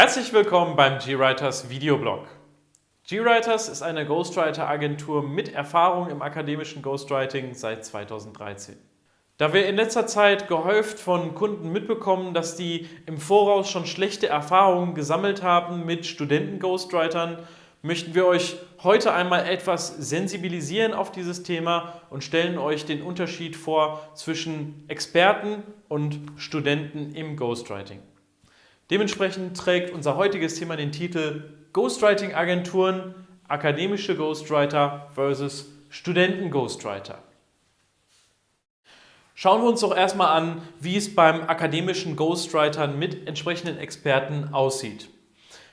Herzlich willkommen beim GWriters Videoblog. GWriters ist eine Ghostwriter-Agentur mit Erfahrung im akademischen Ghostwriting seit 2013. Da wir in letzter Zeit gehäuft von Kunden mitbekommen, dass die im Voraus schon schlechte Erfahrungen gesammelt haben mit Studenten-Ghostwritern, möchten wir euch heute einmal etwas sensibilisieren auf dieses Thema und stellen euch den Unterschied vor zwischen Experten und Studenten im Ghostwriting. Dementsprechend trägt unser heutiges Thema den Titel Ghostwriting-Agenturen, akademische Ghostwriter versus Studenten-Ghostwriter. Schauen wir uns doch erstmal an, wie es beim akademischen Ghostwritern mit entsprechenden Experten aussieht.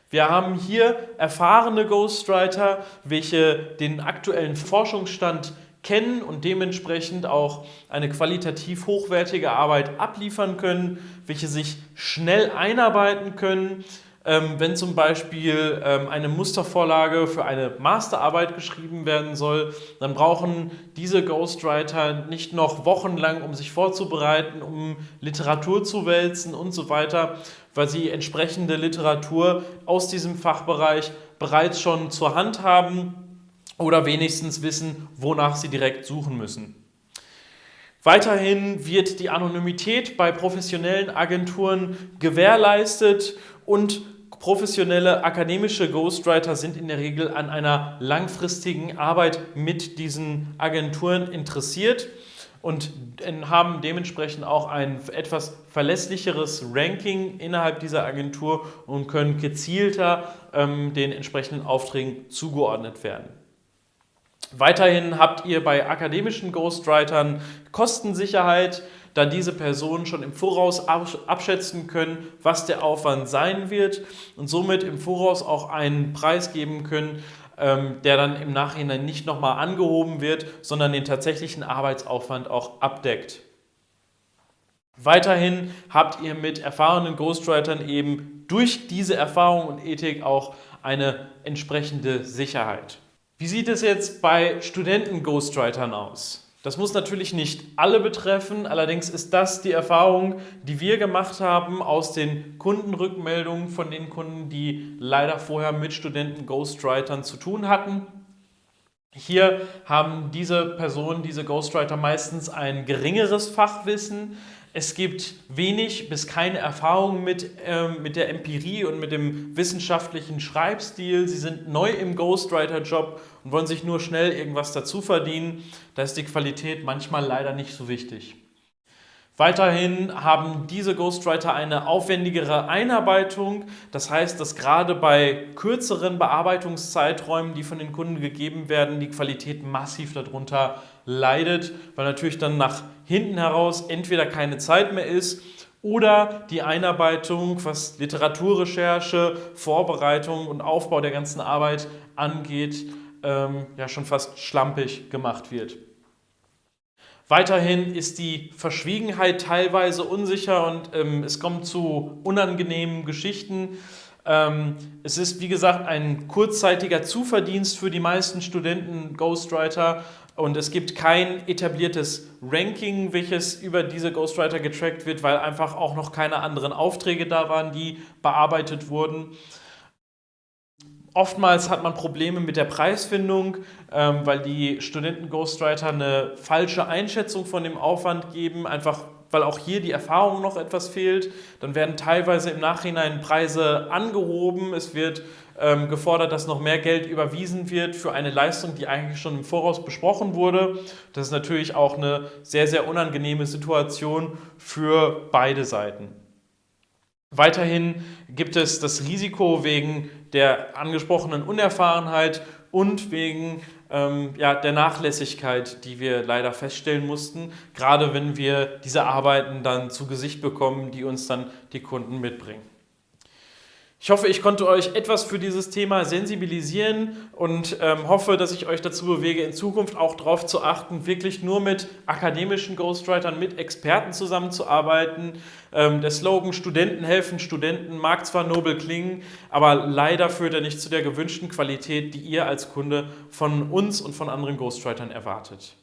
Wir haben hier erfahrene Ghostwriter, welche den aktuellen Forschungsstand kennen und dementsprechend auch eine qualitativ hochwertige Arbeit abliefern können, welche sich schnell einarbeiten können, ähm, wenn zum Beispiel ähm, eine Mustervorlage für eine Masterarbeit geschrieben werden soll, dann brauchen diese Ghostwriter nicht noch wochenlang, um sich vorzubereiten, um Literatur zu wälzen und so weiter, weil sie entsprechende Literatur aus diesem Fachbereich bereits schon zur Hand haben oder wenigstens wissen, wonach sie direkt suchen müssen. Weiterhin wird die Anonymität bei professionellen Agenturen gewährleistet und professionelle akademische Ghostwriter sind in der Regel an einer langfristigen Arbeit mit diesen Agenturen interessiert und haben dementsprechend auch ein etwas verlässlicheres Ranking innerhalb dieser Agentur und können gezielter ähm, den entsprechenden Aufträgen zugeordnet werden. Weiterhin habt ihr bei akademischen Ghostwritern Kostensicherheit, da diese Personen schon im Voraus abschätzen können, was der Aufwand sein wird und somit im Voraus auch einen Preis geben können, ähm, der dann im Nachhinein nicht nochmal angehoben wird, sondern den tatsächlichen Arbeitsaufwand auch abdeckt. Weiterhin habt ihr mit erfahrenen Ghostwritern eben durch diese Erfahrung und Ethik auch eine entsprechende Sicherheit. Wie sieht es jetzt bei Studenten-Ghostwritern aus? Das muss natürlich nicht alle betreffen, allerdings ist das die Erfahrung, die wir gemacht haben aus den Kundenrückmeldungen von den Kunden, die leider vorher mit Studenten-Ghostwritern zu tun hatten. Hier haben diese Personen, diese Ghostwriter meistens ein geringeres Fachwissen, es gibt wenig bis keine Erfahrung mit, äh, mit der Empirie und mit dem wissenschaftlichen Schreibstil. Sie sind neu im Ghostwriter-Job und wollen sich nur schnell irgendwas dazu verdienen. Da ist die Qualität manchmal leider nicht so wichtig. Weiterhin haben diese Ghostwriter eine aufwendigere Einarbeitung. Das heißt, dass gerade bei kürzeren Bearbeitungszeiträumen, die von den Kunden gegeben werden, die Qualität massiv darunter leidet, weil natürlich dann nach hinten heraus entweder keine Zeit mehr ist oder die Einarbeitung, was Literaturrecherche, Vorbereitung und Aufbau der ganzen Arbeit angeht, ähm, ja schon fast schlampig gemacht wird. Weiterhin ist die Verschwiegenheit teilweise unsicher und ähm, es kommt zu unangenehmen Geschichten. Ähm, es ist, wie gesagt, ein kurzzeitiger Zuverdienst für die meisten Studenten Ghostwriter und es gibt kein etabliertes Ranking, welches über diese Ghostwriter getrackt wird, weil einfach auch noch keine anderen Aufträge da waren, die bearbeitet wurden. Oftmals hat man Probleme mit der Preisfindung, ähm, weil die Studenten-Ghostwriter eine falsche Einschätzung von dem Aufwand geben, einfach weil auch hier die Erfahrung noch etwas fehlt. Dann werden teilweise im Nachhinein Preise angehoben. Es wird ähm, gefordert, dass noch mehr Geld überwiesen wird für eine Leistung, die eigentlich schon im Voraus besprochen wurde. Das ist natürlich auch eine sehr, sehr unangenehme Situation für beide Seiten. Weiterhin gibt es das Risiko wegen der angesprochenen Unerfahrenheit und wegen ähm, ja, der Nachlässigkeit, die wir leider feststellen mussten, gerade wenn wir diese Arbeiten dann zu Gesicht bekommen, die uns dann die Kunden mitbringen. Ich hoffe, ich konnte euch etwas für dieses Thema sensibilisieren und ähm, hoffe, dass ich euch dazu bewege, in Zukunft auch darauf zu achten, wirklich nur mit akademischen Ghostwritern, mit Experten zusammenzuarbeiten. Ähm, der Slogan Studenten helfen Studenten mag zwar nobel klingen, aber leider führt er nicht zu der gewünschten Qualität, die ihr als Kunde von uns und von anderen Ghostwritern erwartet.